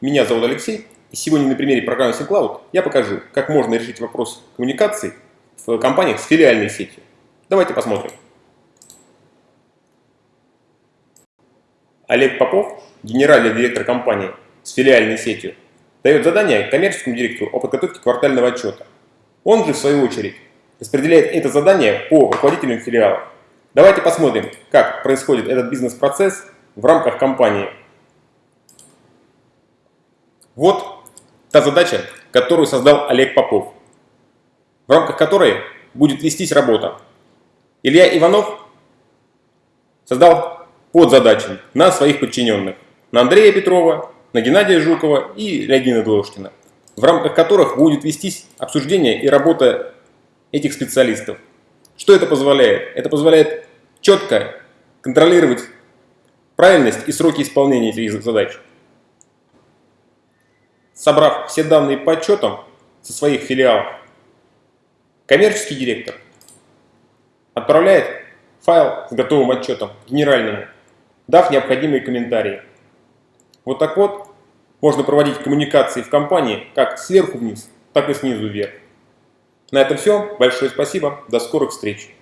Меня зовут Алексей, и сегодня на примере программы SimCloud я покажу, как можно решить вопрос коммуникации в компаниях с филиальной сетью. Давайте посмотрим. Олег Попов, генеральный директор компании с филиальной сетью, дает задание коммерческому директору о подготовке квартального отчета. Он же, в свою очередь, распределяет это задание по руководителям филиала. Давайте посмотрим, как происходит этот бизнес-процесс в рамках компании. Вот та задача, которую создал Олег Попов, в рамках которой будет вестись работа. Илья Иванов создал подзадачи на своих подчиненных, на Андрея Петрова, на Геннадия Жукова и Леонида Длошкина, в рамках которых будет вестись обсуждение и работа этих специалистов. Что это позволяет? Это позволяет четко контролировать правильность и сроки исполнения этих задач. Собрав все данные по отчетам со своих филиалов, коммерческий директор отправляет файл с готовым отчетом генеральному, дав необходимые комментарии. Вот так вот можно проводить коммуникации в компании как сверху вниз, так и снизу вверх. На этом все. Большое спасибо. До скорых встреч.